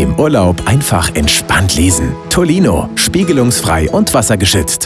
Im Urlaub einfach entspannt lesen. Tolino, spiegelungsfrei und wassergeschützt.